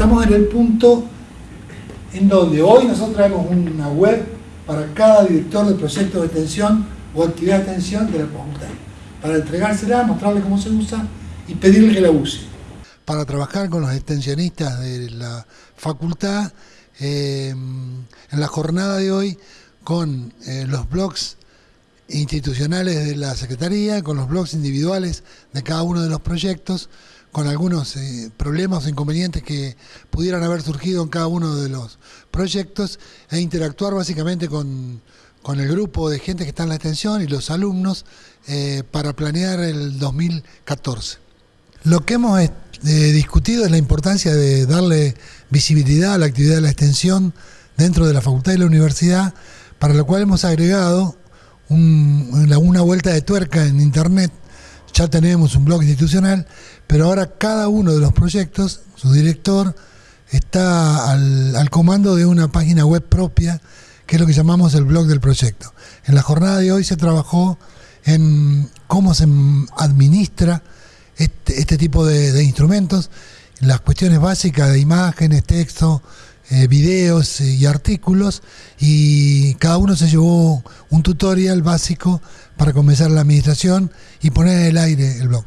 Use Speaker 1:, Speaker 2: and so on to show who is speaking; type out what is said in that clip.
Speaker 1: estamos en el punto en donde hoy nosotros traemos una web para cada director de proyecto de extensión o actividad de extensión de la facultad, para entregársela, mostrarle cómo se usa y pedirle que la use.
Speaker 2: Para trabajar con los extensionistas de la facultad, eh, en la jornada de hoy, con eh, los blogs institucionales de la Secretaría, con los blogs individuales de cada uno de los proyectos, con algunos eh, problemas o inconvenientes que pudieran haber surgido en cada uno de los proyectos e interactuar básicamente con, el grupo de gente que está en la extensión y los alumnos eh, para planear el 2014. Lo que hemos eh, discutido es la importancia de darle visibilidad a la actividad de la extensión dentro de la facultad y la universidad, para lo cual hemos agregado una vuelta de tuerca en internet ya tenemos un blog institucional, pero ahora cada uno de los proyectos, su director, está al, comando de una página web propia, que es lo que llamamos el blog del proyecto. En la jornada de hoy se trabajó en cómo se administra este, este tipo de, instrumentos, las cuestiones básicas de imágenes, texto, eh, videos y artículos, y cada uno se llevó un tutorial básico para comenzar la administración y poner en el aire el blog.